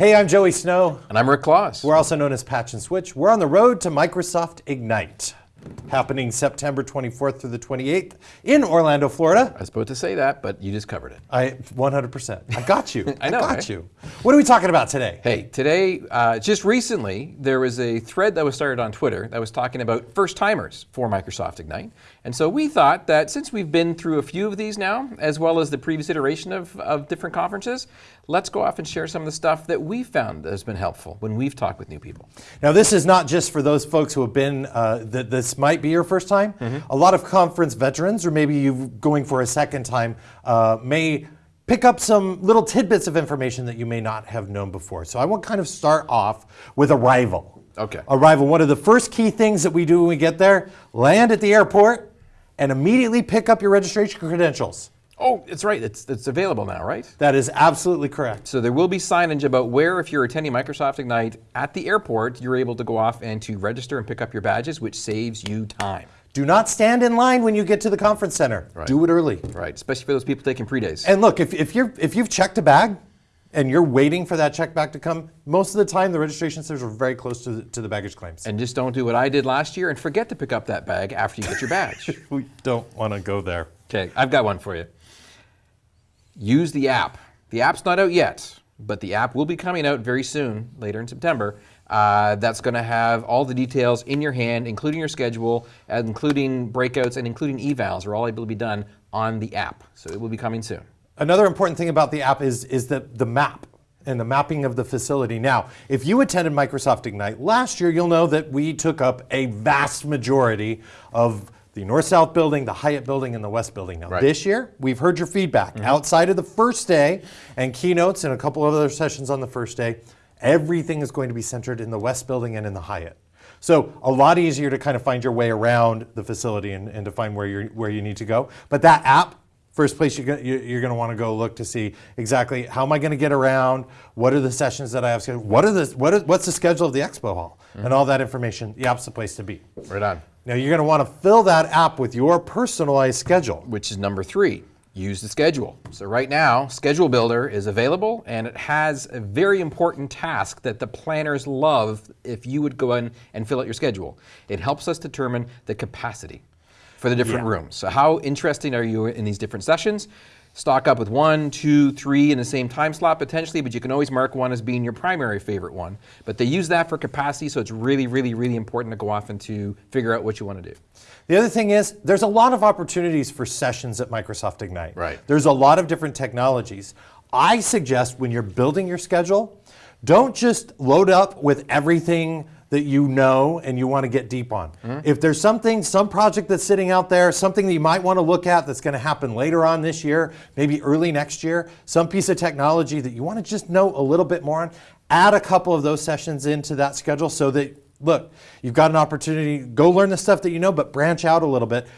Hey, I'm Joey Snow. And I'm Rick Claus. We're also known as Patch and Switch. We're on the road to Microsoft Ignite, happening September 24th through the 28th in Orlando, Florida. I was about to say that, but you just covered it. I 100%. I got you. I know, got right? you. What are we talking about today? Hey, today, uh, just recently, there was a thread that was started on Twitter that was talking about first timers for Microsoft Ignite. And so we thought that since we've been through a few of these now, as well as the previous iteration of, of different conferences, let's go off and share some of the stuff that we found that has been helpful when we've talked with new people. Now, this is not just for those folks who have been, uh, that this might be your first time. A lot of conference veterans, or maybe you going for a second time, uh, may pick up some little tidbits of information that you may not have known before. So I want to kind of start off with arrival. Okay. Arrival, one of the first key things that we do when we get there, land at the airport and immediately pick up your registration credentials. Oh, it's right. It's, it's available now, right? That is absolutely correct. So there will be signage about where, if you're attending Microsoft Ignite at the airport, you're able to go off and to register and pick up your badges, which saves you time. Do not stand in line when you get to the conference center. Do it early. Right, especially for those people taking pre-days. And look, if, if, you're, if you've checked a bag and you're waiting for that check back to come, most of the time the registration centers are very close to the, to the baggage claims. And just don't do what I did last year and forget to pick up that bag after you get your badge. we don't want to go there. okay, I've got one for you. Use the app. The app's not out yet, but the app will be coming out very soon, later in September. Uh, that's going to have all the details in your hand, including your schedule, including breakouts, and including evals are all able to be done on the app. So it will be coming soon. Another important thing about the app is, is the, the map and the mapping of the facility. Now, if you attended Microsoft Ignite last year, you'll know that we took up a vast majority of the North-South building, the Hyatt building, and the West building. Now, Right. this year, we've heard your feedback. Mm-hmm. Outside of the first day and keynotes and a couple of other sessions on the first day, everything is going to be centered in the West building and in the Hyatt. So a lot easier to kind of find your way around the facility and, and to find where, you're, where you need to go. But that app, first place you- you're going to want to go look to see exactly how am I going to get around, what are the sessions that I have scheduled, what are the, what is, what's the schedule of the expo hall, mm-hmm. and all that information. The app's the place to be. Right on. Now you're going to want to fill that app with your personalized schedule. which is number three. Use the schedule. So right now, Schedule Builder is available and it has a very important task that the planners love if you would go in and fill out your schedule. It helps us determine the capacity for the different Yeah. rooms. So how interesting are you in these different sessions? Stock up with one, two, three in the same time slot potentially, but you can always mark one as being your primary favorite one. But they use that for capacity, so it's really, really, really important to go off and to figure out what you want to do. The other thing is, there's a lot of opportunities for sessions at Microsoft Ignite. Right. There's a lot of different technologies. I suggest when you're building your schedule, don't just load up with everything that you know and you want to get deep on. Mm-hmm. If there's something, some project that's sitting out there, something that you might want to look at that's going to happen later on this year, maybe early next year, some piece of technology that you want to just know a little bit more on, add a couple of those sessions into that schedule so that look, you've got an opportunity, go learn the stuff that you know, but branch out a little bit.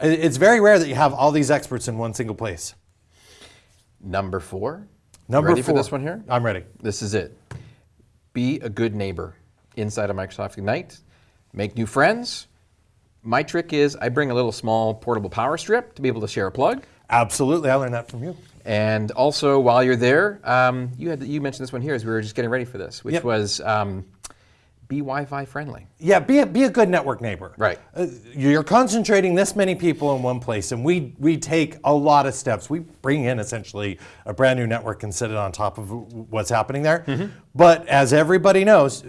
It's very rare that you have all these experts in one single place. Number four. Number Ready four. for this one here? I'm ready. This is it. Be a good neighbor inside of Microsoft Ignite. Make new friends. My trick is I bring a little small portable power strip to be able to share a plug. Absolutely, I learned that from you. And also, while you're there, um, you had you mentioned this one here as we were just getting ready for this, which Yep. was um, be Wi-Fi friendly. Yeah, be a, be a good network neighbor. Right. Uh, you're concentrating this many people in one place, and we, we take a lot of steps. We bring in essentially a brand new network and set it on top of what's happening there. But as everybody knows,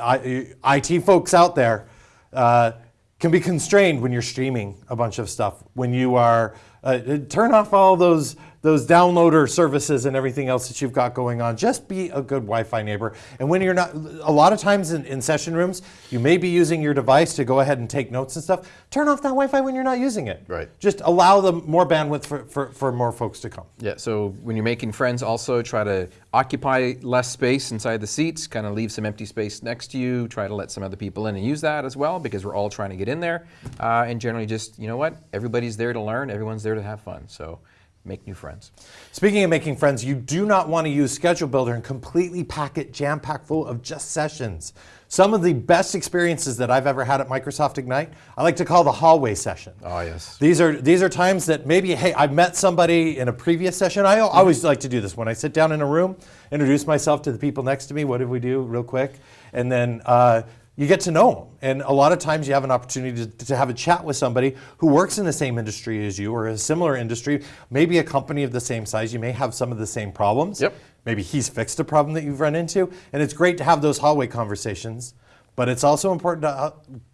I, IT folks out there uh, can be constrained when you're streaming a bunch of stuff. When you are, uh, turn off all those those downloader services and everything else that you've got going on. Just be a good Wi-Fi neighbor. And when you're not, a lot of times in, in session rooms, you may be using your device to go ahead and take notes and stuff. Turn off that Wi-Fi when you're not using it. Right. Just allow them more bandwidth for, for, for more folks to come. Yeah, so when you're making friends, also try to occupy less space inside the seats, kind of leave some empty space next to you, try to let some other people in and use that as well because we're all trying to get in there. Uh, and generally just, you know what, everybody's there to learn, everyone's there to have fun. So make new friends. Speaking of making friends, you do not want to use Schedule Builder and completely pack it jam packed full of just sessions. Some of the best experiences that I've ever had at Microsoft Ignite, I like to call the hallway session. Oh, yes. These are these are times that maybe hey I've met somebody in a previous session. I always like to do this when I sit down in a room, introduce myself to the people next to me. What did we do, real quick, and then uh, you get to know them. And a lot of times you have an opportunity to, to have a chat with somebody who works in the same industry as you or a similar industry, maybe a company of the same size. You may have some of the same problems. Yep. Maybe he's fixed a problem that you've run into, and it's great to have those hallway conversations. But it's also important to uh,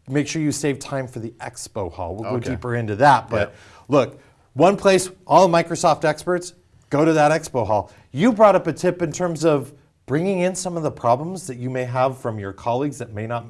make sure you save time for the expo hall. We'll Okay. go deeper into that. But Yep. look, one place, all Microsoft experts, go to that expo hall. You brought up a tip in terms of bringing in some of the problems that you may have from your colleagues that may not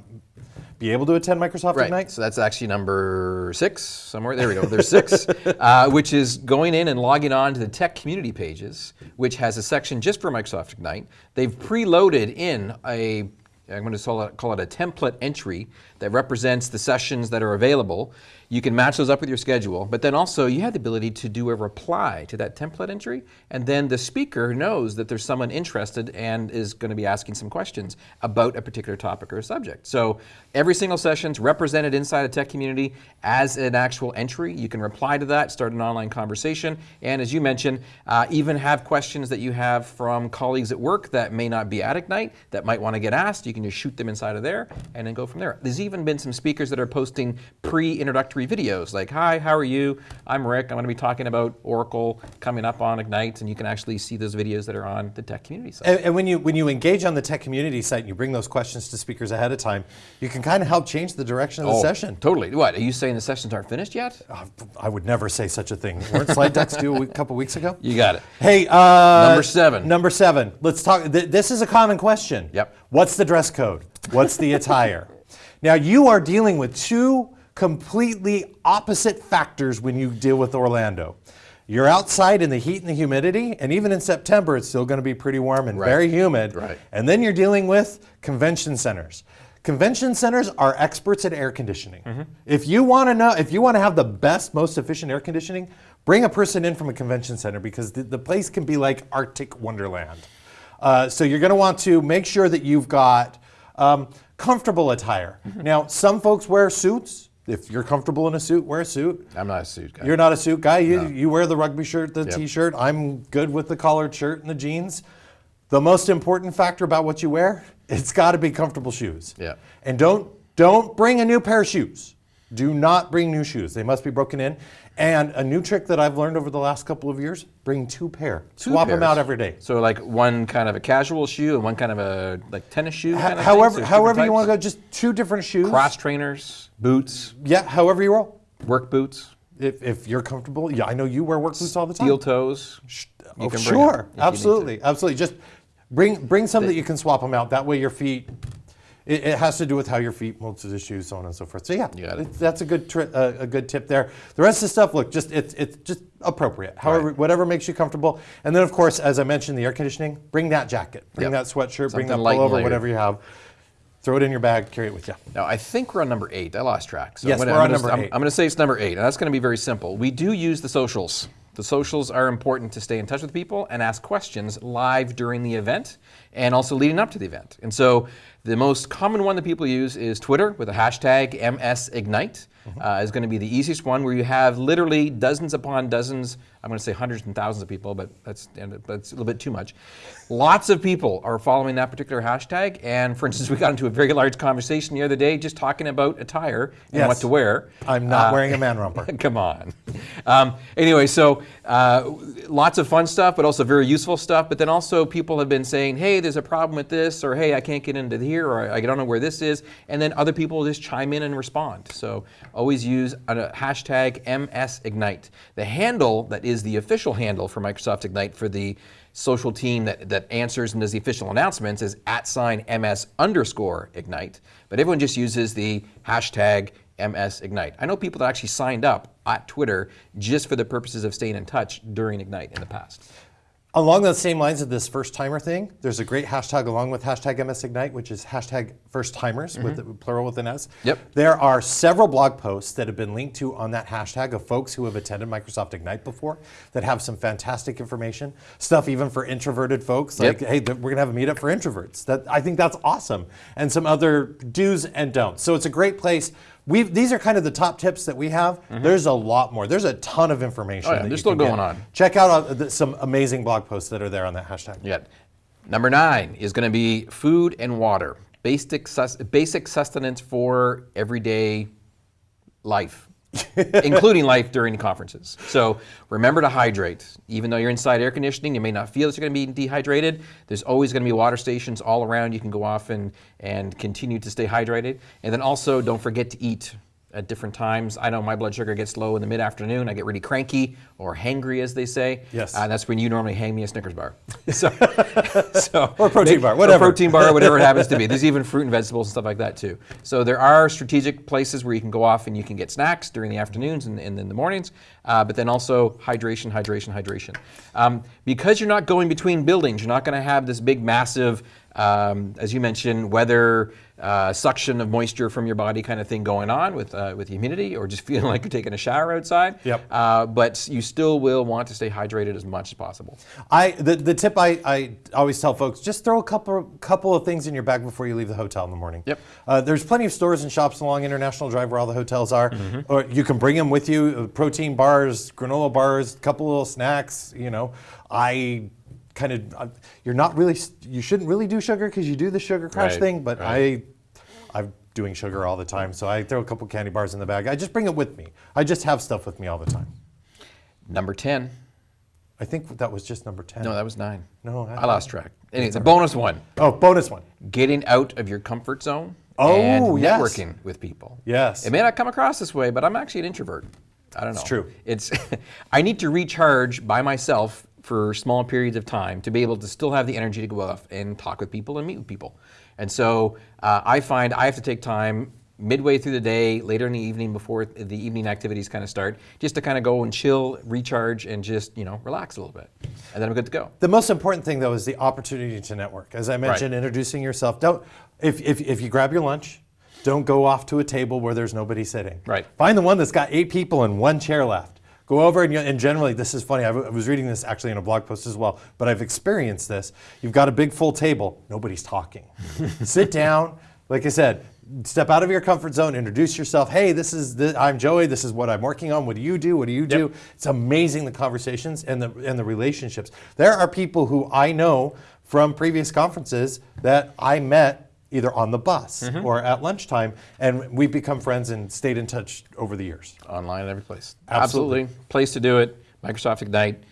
be able to attend Microsoft Right. Ignite. So that's actually number six somewhere. There we go. There's six, uh, which is going in and logging on to the tech community pages, which has a section just for Microsoft Ignite. They've preloaded in a I'm going to call it, call it a template entry that represents the sessions that are available. You can match those up with your schedule, but then also you have the ability to do a reply to that template entry, and then the speaker knows that there's someone interested and is going to be asking some questions about a particular topic or subject. So every single session's represented inside a tech community as an actual entry. You can reply to that, start an online conversation, and as you mentioned, uh, even have questions that you have from colleagues at work that may not be at Ignite that might want to get asked. You can just shoot them inside of there and then go from there. There's even been some speakers that are posting pre-introductory videos like, "Hi, how are you? I'm Rick. I'm going to be talking about Oracle coming up on Ignite," and you can actually see those videos that are on the tech community site. And, and when you when you engage on the tech community site and you bring those questions to speakers ahead of time, you can kind of help change the direction of the Oh, session. Totally. What? Are you saying the sessions aren't finished yet? Uh, I would never say such a thing. Weren't slide decks due a week, couple weeks ago? You got it. Hey, uh, Number seven. Number seven. Let's talk. Th- this is a common question. Yep. What's the dress code? What's the attire? Now you are dealing with two completely opposite factors when you deal with Orlando. You're outside in the heat and the humidity, and even in September, it's still going to be pretty warm and Right. very humid. Right. And then you're dealing with convention centers. Convention centers are experts at air conditioning. Mm-hmm. If you want to know, if you want to have the best, most efficient air conditioning, bring a person in from a convention center because the, the place can be like Arctic wonderland. Uh, so you're going to want to make sure that you've got um, comfortable attire. Mm-hmm. Now, some folks wear suits. If you're comfortable in a suit, wear a suit. I'm not a suit guy. You're not a suit guy. You, you wear the rugby shirt, the Yep. t-shirt. I'm good with the collared shirt and the jeans. The most important factor about what you wear, it's got to be comfortable shoes. Yeah. And don't don't bring a new pair of shoes. Do not bring new shoes. They must be broken in. And a new trick that I've learned over the last couple of years: bring two pair. Two Swap them out every day. So like one kind of a casual shoe and one kind of a like tennis shoe. Ho- kind of however. So however you want to go, just two different shoes. Cross trainers, boots, Yeah, however you roll. work boots, If, if you're comfortable, yeah, I know you wear work boots all the time. steel toes. Oh, can sure, it if you absolutely, absolutely. Just bring bring some that you can swap them out. That way, your feet. It, it has to do with how your feet mold to the shoes, so on and so forth. So yeah, it. that's a good tri- uh, a good tip there. The rest of the stuff, look, just it's it's just appropriate. However, Right. whatever makes you comfortable. And then, of course, as I mentioned, the air conditioning. Bring that jacket. Bring Yep. that sweatshirt. bring that pullover. Whatever you have. Throw it in your bag. Carry it with you. Now I think we're on number eight. I lost track. So Yes, I'm gonna, we're I'm on number I'm, eight. I'm going to say it's number eight, and that's going to be very simple. We do use the socials. The socials are important to stay in touch with people and ask questions live during the event and also leading up to the event. And so the most common one that people use is Twitter with the hashtag MSIgnite. Uh, is going to be the easiest one where you have literally dozens upon dozens. I'm going to say hundreds and thousands of people, but that's that's a little bit too much. Lots of people are following that particular hashtag. And for instance, we got into a very large conversation the other day just talking about attire and Yes. what to wear. I'm not Uh, wearing a man romper. Come on. Um, anyway, so uh, lots of fun stuff, but also very useful stuff. But then also people have been saying, hey, there's a problem with this, or hey, I can't get into here, or I don't know where this is. And then other people just chime in and respond. So always use a hashtag MSIgnite. The handle that is the official handle for Microsoft Ignite for the social team that, that answers and does the official announcements is at sign MS underscore Ignite. But everyone just uses the hashtag MS Ignite. I know people that actually signed up at Twitter just for the purposes of staying in touch during Ignite in the past. Along those same lines of this first timer thing, there's a great hashtag along with hashtag MS Ignite, which is hashtag first timers with the, plural with an S. Yep. There are several blog posts that have been linked to on that hashtag of folks who have attended Microsoft Ignite before that have some fantastic information. Stuff even for introverted folks, like Yep. hey, we're gonna have a meetup for introverts. That I think that's awesome, and some other do's and don'ts. So it's a great place. We've, these are kind of the top tips that we have. There's a lot more. There's a ton of information. Oh, yeah, that there's you still can get. going on. Check out uh, the, some amazing blog posts that are there on that hashtag. Yeah. Number nine is going to be food and water, basic sus- basic sustenance for everyday life, including life during conferences. So remember to hydrate. Even though you're inside air conditioning, you may not feel that you're going to be dehydrated. There's always going to be water stations all around. You can go off and and continue to stay hydrated. And then also don't forget to eat at different times. I know my blood sugar gets low in the mid-afternoon. I get really cranky or hangry, as they say. Yes. Uh, that's when you normally hang me a Snickers bar. So, so Or protein bar, whatever. Protein bar, whatever it happens to be. There's even fruit and vegetables and stuff like that too. So there are strategic places where you can go off and you can get snacks during the afternoons and, and in the mornings, uh, but then also hydration, hydration, hydration. Um, because you're not going between buildings, you're not going to have this big, massive, um, as you mentioned, weather uh, suction of moisture from your body kind of thing going on with uh, with humidity, or just feeling like you're taking a shower outside. Yep. Uh, but you still will want to stay hydrated as much as possible. I the, the tip I, I always tell folks just throw a couple couple of things in your bag before you leave the hotel in the morning. Yep. Uh, there's plenty of stores and shops along International Drive where all the hotels are, or you can bring them with you. uh, Protein bars, granola bars, a couple of little snacks. You know, I kind of uh, you're not really you shouldn't really do sugar because you do the sugar crash Right, thing, but right. I. I'm doing sugar all the time, so I throw a couple candy bars in the bag. I just bring it with me. I just have stuff with me all the time. Number ten. I think that was just number 10. No, that was nine. No, I- I lost track. Anyway, a bonus one: oh, bonus one. getting out of your comfort zone Oh, and yes. networking with people. Yes. It may not come across this way, but I'm actually an introvert. I don't know. It's true. It's I need to recharge by myself for small periods of time to be able to still have the energy to go off and talk with people and meet with people. And so uh, I find I have to take time midway through the day, later in the evening before the evening activities kind of start, just to kind of go and chill, recharge, and just you know relax a little bit, and then I'm good to go. The most important thing, though, is the opportunity to network. As I mentioned, introducing yourself. Don't if, if, if you grab your lunch, don't go off to a table where there's nobody sitting. Right. Find the one that's got eight people and one chair left. Go over and, and generally, this is funny. I was reading this actually in a blog post as well, but I've experienced this. You've got a big full table, nobody's talking. Sit down. Like I said, step out of your comfort zone, introduce yourself. Hey, this is the, I'm Joey. This is what I'm working on. What do you do? What do you do? It's amazing the conversations and the and the relationships. There are people who I know from previous conferences that I met either on the bus Mm-hmm. or at lunchtime, and we've become friends and stayed in touch over the years. online every place. Absolutely. Place to do it. Microsoft Ignite,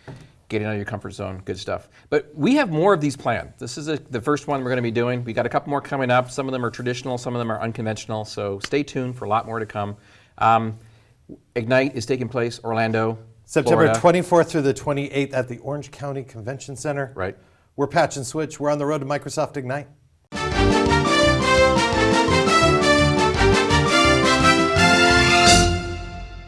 getting out of your comfort zone, good stuff. But we have more of these planned. This is a, the first one we're going to be doing. We got a couple more coming up. Some of them are traditional, some of them are unconventional. So stay tuned for a lot more to come. Um, Ignite is taking place Orlando, September Florida. 24th through the 28th at the Orange County Convention Center. Right. We're Patch and Switch. We're on the road to Microsoft Ignite.